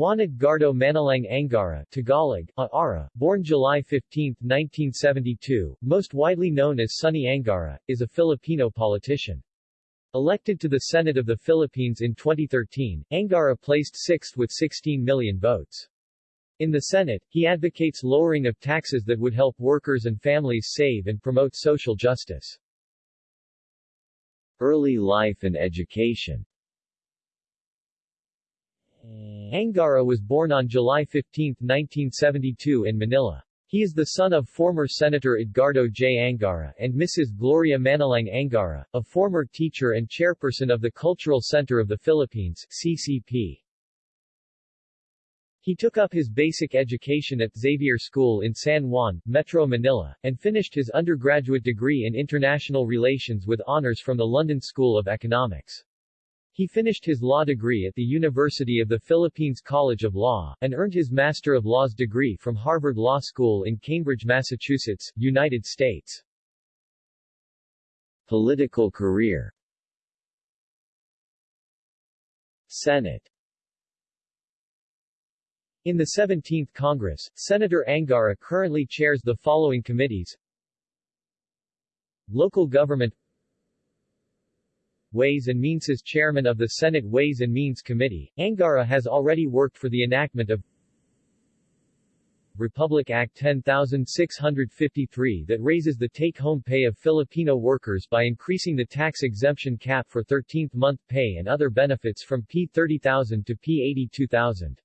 Juan Edgardo Manalang Angara Tagalog, Aara, born July 15, 1972, most widely known as Sonny Angara, is a Filipino politician. Elected to the Senate of the Philippines in 2013, Angara placed sixth with 16 million votes. In the Senate, he advocates lowering of taxes that would help workers and families save and promote social justice. Early life and education Angara was born on July 15, 1972 in Manila. He is the son of former Senator Edgardo J. Angara and Mrs. Gloria Manalang Angara, a former teacher and chairperson of the Cultural Center of the Philippines CCP. He took up his basic education at Xavier School in San Juan, Metro Manila, and finished his undergraduate degree in international relations with honors from the London School of Economics. He finished his law degree at the University of the Philippines College of Law, and earned his Master of Laws degree from Harvard Law School in Cambridge, Massachusetts, United States. Political career. Senate. In the 17th Congress, Senator Angara currently chairs the following committees. Local Government Ways and Means as chairman of the Senate Ways and Means Committee, Angara has already worked for the enactment of Republic Act 10653 that raises the take-home pay of Filipino workers by increasing the tax exemption cap for 13th month pay and other benefits from P30,000 to P82,000.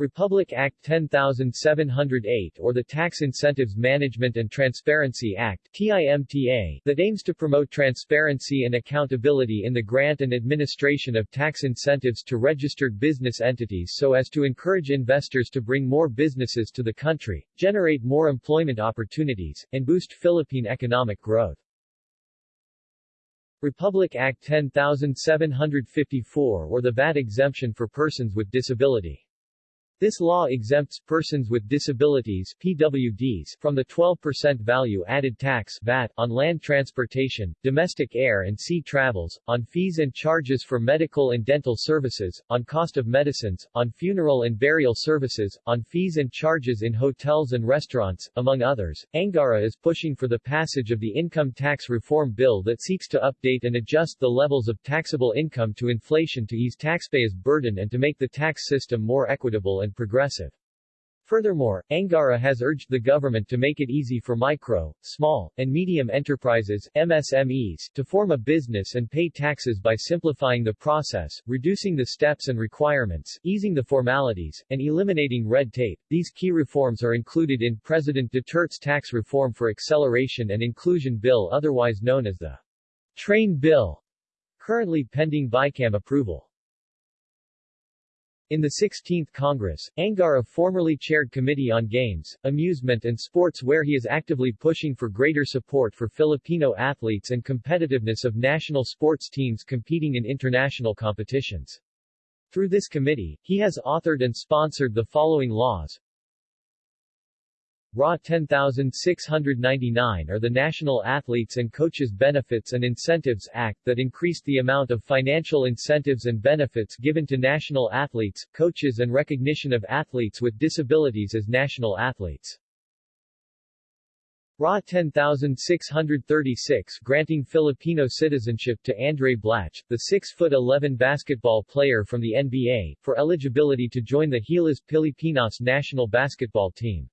Republic Act 10708 or the Tax Incentives Management and Transparency Act TIMTA, that aims to promote transparency and accountability in the grant and administration of tax incentives to registered business entities so as to encourage investors to bring more businesses to the country, generate more employment opportunities, and boost Philippine economic growth. Republic Act 10754 or the VAT exemption for persons with disability. This law exempts persons with disabilities PWDs from the 12% value-added tax VAT on land transportation, domestic air and sea travels, on fees and charges for medical and dental services, on cost of medicines, on funeral and burial services, on fees and charges in hotels and restaurants, among others. Angara is pushing for the passage of the Income Tax Reform Bill that seeks to update and adjust the levels of taxable income to inflation to ease taxpayers' burden and to make the tax system more equitable and and progressive. Furthermore, Angara has urged the government to make it easy for micro, small, and medium enterprises MSMEs to form a business and pay taxes by simplifying the process, reducing the steps and requirements, easing the formalities, and eliminating red tape. These key reforms are included in President Duterte's Tax Reform for Acceleration and Inclusion Bill otherwise known as the Train Bill, currently pending BICAM approval. In the 16th Congress, Angara formerly chaired Committee on Games, Amusement and Sports where he is actively pushing for greater support for Filipino athletes and competitiveness of national sports teams competing in international competitions. Through this committee, he has authored and sponsored the following laws, RA 10699 are the National Athletes and Coaches Benefits and Incentives Act that increased the amount of financial incentives and benefits given to national athletes, coaches and recognition of athletes with disabilities as national athletes. RA 10636 granting Filipino citizenship to Andray Blatche, the 6'11 basketball player from the NBA, for eligibility to join the Gilas Pilipinas national basketball team.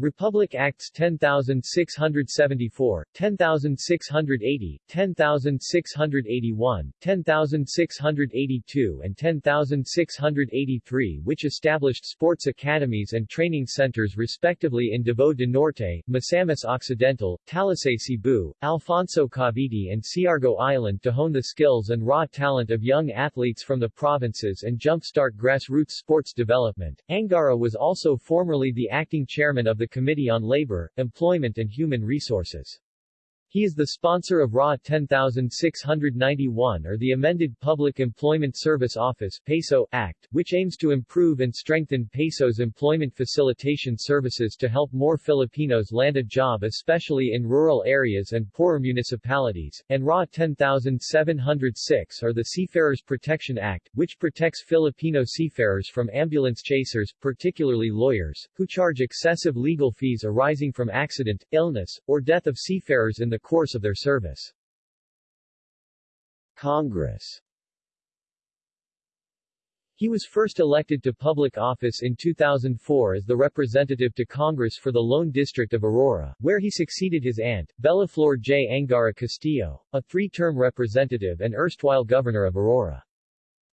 Republic Acts 10674, 10680, 10681, 10682 and 10683 which established sports academies and training centers respectively in Davao del Norte, Misamis Occidental, Talisay Cebu, Alfonso Cavite and Siargao Island to hone the skills and raw talent of young athletes from the provinces and jumpstart grassroots sports development. Angara was also formerly the acting chairman of the Committee on Labor, Employment and Human Resources. He is the sponsor of RA 10691 or the amended Public Employment Service Office PESO Act, which aims to improve and strengthen PESO's employment facilitation services to help more Filipinos land a job especially in rural areas and poorer municipalities, and RA 10706 or the Seafarers Protection Act, which protects Filipino seafarers from ambulance chasers, particularly lawyers, who charge excessive legal fees arising from accident, illness, or death of seafarers in the the course of their service. Congress he was first elected to public office in 2004 as the representative to Congress for the Lone District of Aurora, where he succeeded his aunt, Bellaflor J. Angara Castillo, a three-term representative and erstwhile governor of Aurora.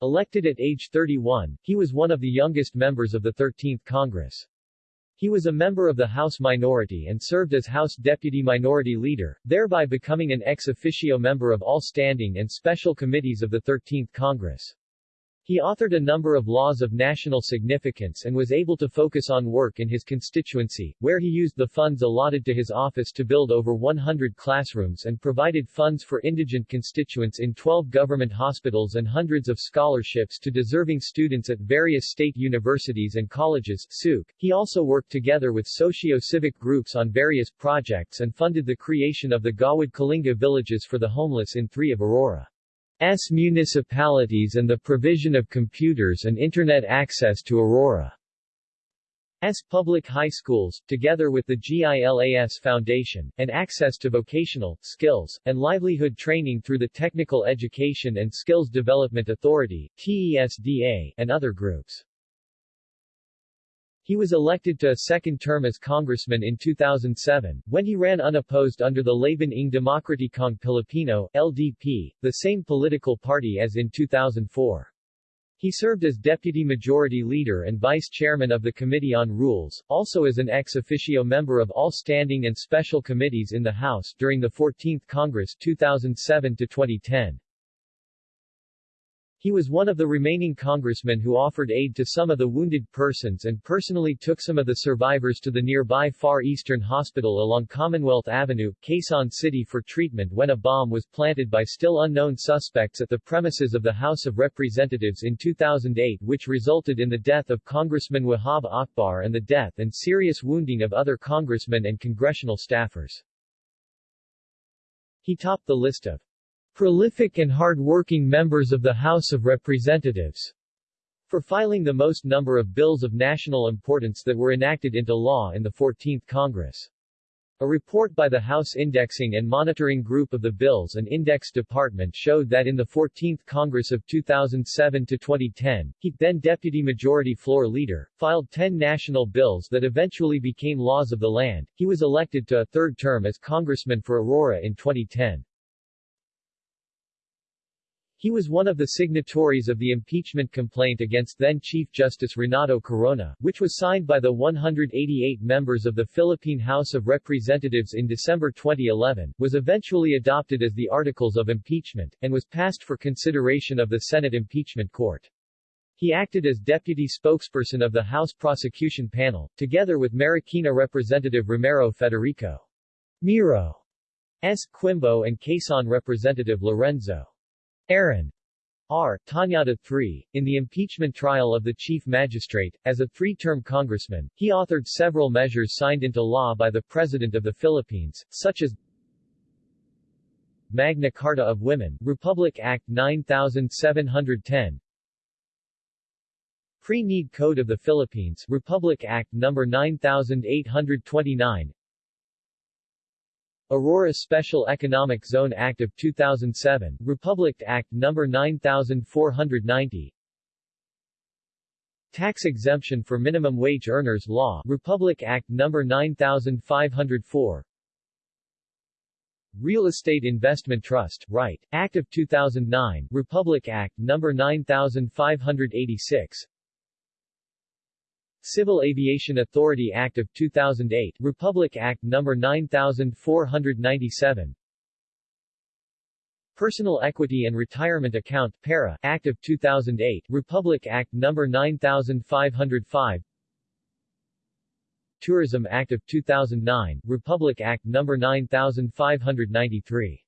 Elected at age 31, he was one of the youngest members of the 13th Congress. He was a member of the House Minority and served as House Deputy Minority Leader, thereby becoming an ex officio member of all standing and special committees of the 13th Congress. He authored a number of laws of national significance and was able to focus on work in his constituency, where he used the funds allotted to his office to build over 100 classrooms and provided funds for indigent constituents in 12 government hospitals and hundreds of scholarships to deserving students at various state universities and colleges. He also worked together with socio-civic groups on various projects and funded the creation of the Gawad Kalinga villages for the homeless in three of Aurora. S municipalities and the provision of computers and Internet access to Aurora. Aurora's public high schools, together with the GILAS Foundation, and access to vocational, skills, and livelihood training through the Technical Education and Skills Development Authority TESDA, and other groups. He was elected to a second term as congressman in 2007, when he ran unopposed under the Laban ng Demokratikong Pilipino, LDP, the same political party as in 2004. He served as Deputy Majority Leader and Vice Chairman of the Committee on Rules, also as an ex officio member of all standing and special committees in the House during the 14th Congress 2007 to 2010. He was one of the remaining congressmen who offered aid to some of the wounded persons and personally took some of the survivors to the nearby Far Eastern Hospital along Commonwealth Avenue, Quezon City for treatment when a bomb was planted by still unknown suspects at the premises of the House of Representatives in 2008 which resulted in the death of Congressman Wahab Akbar and the death and serious wounding of other congressmen and congressional staffers. He topped the list of prolific and hard-working members of the House of Representatives for filing the most number of bills of national importance that were enacted into law in the 14th Congress. A report by the House Indexing and Monitoring Group of the Bills and Index Department showed that in the 14th Congress of 2007 to 2010, he, then Deputy Majority Floor Leader, filed 10 national bills that eventually became laws of the land. He was elected to a third term as Congressman for Aurora in 2010. He was one of the signatories of the impeachment complaint against then-Chief Justice Renato Corona, which was signed by the 188 members of the Philippine House of Representatives in December 2011, was eventually adopted as the Articles of Impeachment, and was passed for consideration of the Senate Impeachment Court. He acted as deputy spokesperson of the House Prosecution Panel, together with Marikina Representative Romero Federico Miro S. Quimbo and Quezon Representative Lorenzo Erin R. Tañada III, in the impeachment trial of the Chief Magistrate, as a three-term congressman, he authored several measures signed into law by the President of the Philippines, such as Magna Carta of Women, Republic Act 9710 Pre-Need Code of the Philippines, Republic Act No. 9829 Aurora Special Economic Zone Act of 2007, Republic Act No. 9490 Tax Exemption for Minimum Wage Earners Law, Republic Act No. 9504 Real Estate Investment Trust, Right, Act of 2009, Republic Act No. 9586 Civil Aviation Authority Act of 2008, Republic Act No. 9497 Personal Equity and Retirement Account PERA, Act of 2008, Republic Act No. 9505 Tourism Act of 2009, Republic Act No. 9593.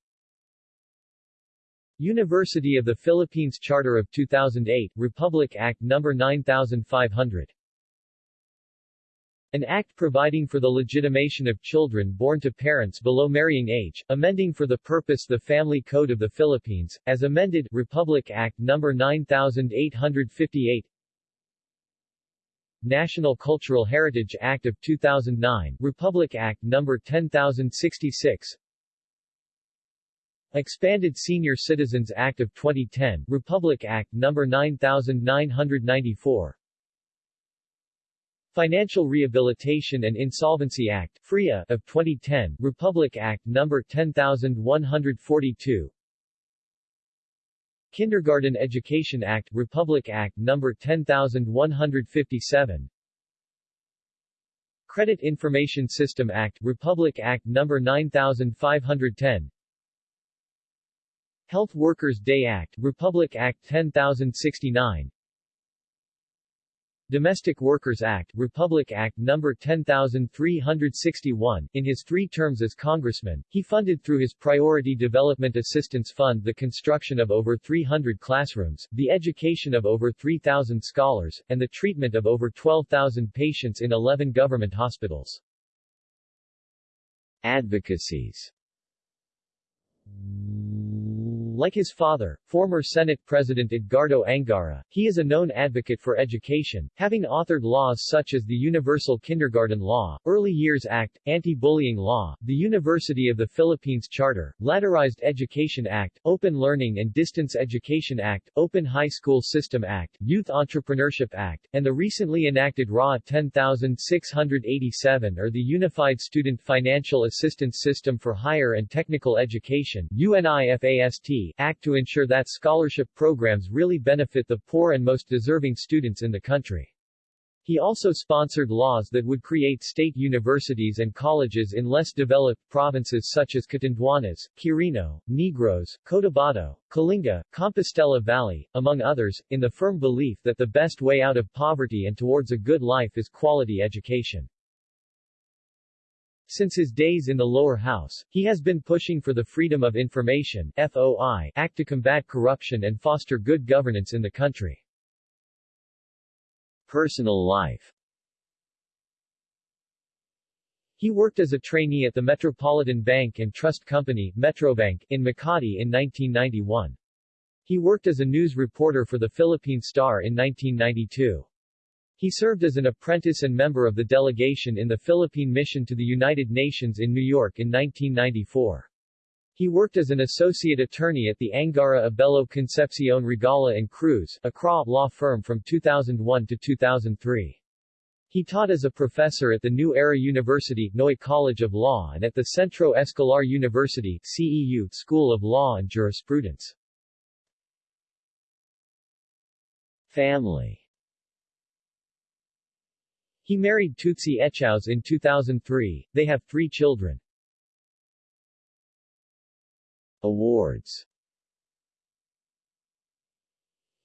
University of the Philippines Charter of 2008, Republic Act No. 9500. An act providing for the legitimation of children born to parents below marrying age, amending for the purpose the Family Code of the Philippines, as amended, Republic Act No. 9858 National Cultural Heritage Act of 2009, Republic Act No. 10066 Expanded Senior Citizens Act of 2010, Republic Act No. 9994 Financial Rehabilitation and Insolvency Act FRIA of 2010, Republic Act No. 10142 Kindergarten Education Act Republic Act No. 10157 Credit Information System Act Republic Act No. 9510 Health Workers Day Act Republic Act 10069 Domestic Workers Act, Republic Act No. 10361. In his three terms as congressman, he funded through his Priority Development Assistance Fund the construction of over 300 classrooms, the education of over 3,000 scholars, and the treatment of over 12,000 patients in 11 government hospitals. Advocacies like his father, former Senate President Edgardo Angara, he is a known advocate for education, having authored laws such as the Universal Kindergarten Law, Early Years Act, Anti-Bullying Law, the University of the Philippines Charter, Ladderized Education Act, Open Learning and Distance Education Act, Open High School System Act, Youth Entrepreneurship Act, and the recently enacted RA 10687 or the Unified Student Financial Assistance System for Higher and Technical Education UNIFAST, act to ensure that scholarship programs really benefit the poor and most deserving students in the country. He also sponsored laws that would create state universities and colleges in less developed provinces such as Catanduanes, Quirino, Negros, Cotabato, Kalinga, Compostela Valley, among others, in the firm belief that the best way out of poverty and towards a good life is quality education. Since his days in the lower house, he has been pushing for the Freedom of Information FOI Act to combat corruption and foster good governance in the country. Personal life He worked as a trainee at the Metropolitan Bank and Trust Company Metrobank, in Makati in 1991. He worked as a news reporter for the Philippine Star in 1992. He served as an apprentice and member of the delegation in the Philippine Mission to the United Nations in New York in 1994. He worked as an associate attorney at the Angara Abello Concepcion Regala and Cruz, Accra law firm from 2001 to 2003. He taught as a professor at the New Era University, Noy College of Law and at the Centro Escolar University, CEU, School of Law and Jurisprudence. Family he married Tootsy Echauz in 2003. They have three children. Awards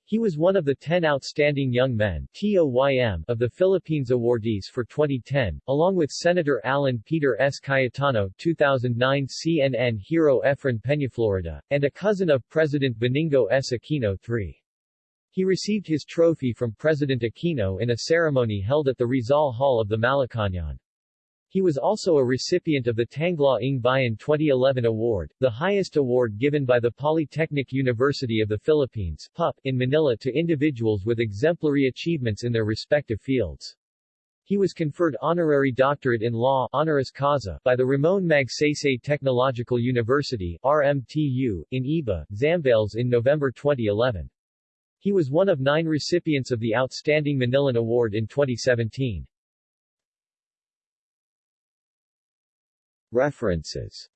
He was one of the 10 Outstanding Young Men TOYM of the Philippines awardees for 2010, along with Senator Alan Peter S. Cayetano 2009 CNN hero Efren Peñaflorida, and a cousin of President Benigno S. Aquino III. He received his trophy from President Aquino in a ceremony held at the Rizal Hall of the Malacañang. He was also a recipient of the Tanglaw Ng Bayan 2011 Award, the highest award given by the Polytechnic University of the Philippines PUP, in Manila to individuals with exemplary achievements in their respective fields. He was conferred honorary doctorate in law honoris causa by the Ramon Magsaysay Technological University RMTU, in Iba, Zambales in November 2011. He was one of nine recipients of the Outstanding Manilan Award in 2017. References